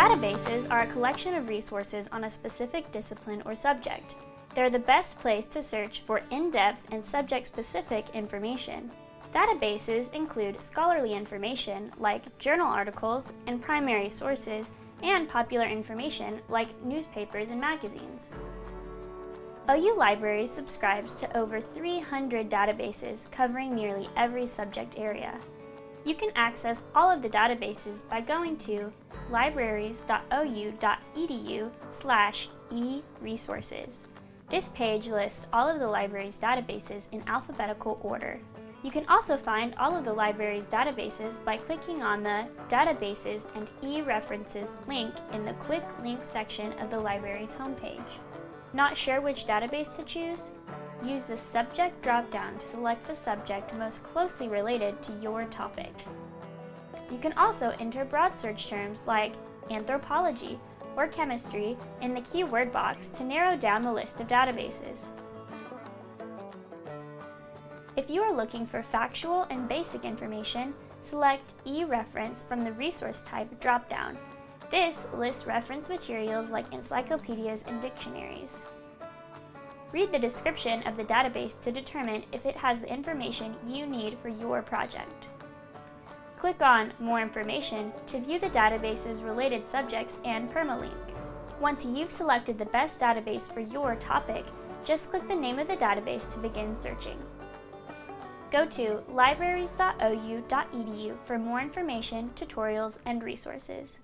Databases are a collection of resources on a specific discipline or subject. They're the best place to search for in-depth and subject-specific information. Databases include scholarly information like journal articles and primary sources and popular information like newspapers and magazines. OU Libraries subscribes to over 300 databases covering nearly every subject area. You can access all of the databases by going to libraries.ou.edu slash e-resources. This page lists all of the library's databases in alphabetical order. You can also find all of the library's databases by clicking on the Databases and e-References link in the Quick Link section of the library's homepage. Not sure which database to choose? Use the Subject dropdown to select the subject most closely related to your topic. You can also enter broad search terms like anthropology or chemistry in the keyword box to narrow down the list of databases. If you are looking for factual and basic information, select e-reference from the resource type dropdown. This lists reference materials like encyclopedias and dictionaries. Read the description of the database to determine if it has the information you need for your project. Click on More Information to view the database's related subjects and permalink. Once you've selected the best database for your topic, just click the name of the database to begin searching. Go to libraries.ou.edu for more information, tutorials, and resources.